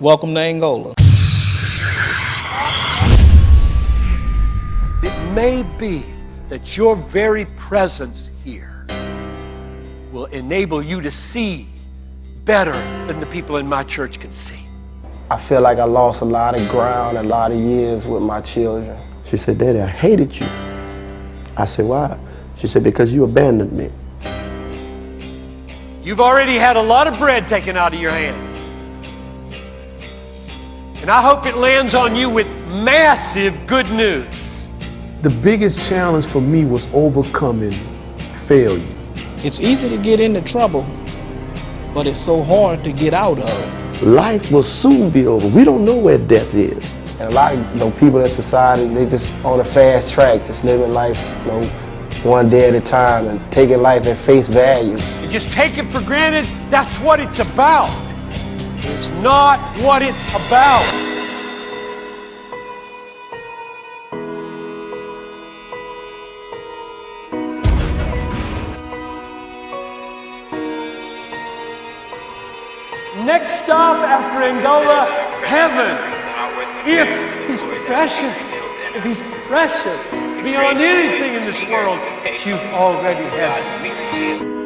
Welcome to Angola. It may be that your very presence here will enable you to see better than the people in my church can see. I feel like I lost a lot of ground, a lot of years with my children. She said, Daddy, I hated you. I said, why? She said, because you abandoned me. You've already had a lot of bread taken out of your hands. And I hope it lands on you with massive good news. The biggest challenge for me was overcoming failure. It's easy to get into trouble, but it's so hard to get out of. Life will soon be over. We don't know where death is. And a lot of you know, people in society, they just on a fast track, just living life you know, one day at a time and taking life at face value. You just take it for granted, that's what it's about. It's not what it's about. Next stop after Angola, heaven. If he's precious, if he's precious beyond anything in this world that you've already had.